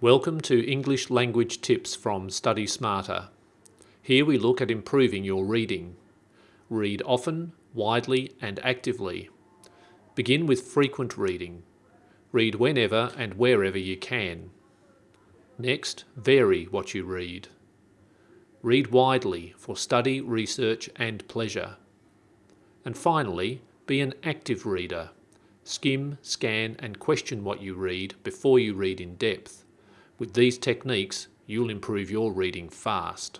Welcome to English Language Tips from Study Smarter. Here we look at improving your reading. Read often, widely and actively. Begin with frequent reading. Read whenever and wherever you can. Next, vary what you read. Read widely for study, research and pleasure. And finally, be an active reader. Skim, scan and question what you read before you read in depth. With these techniques, you'll improve your reading fast.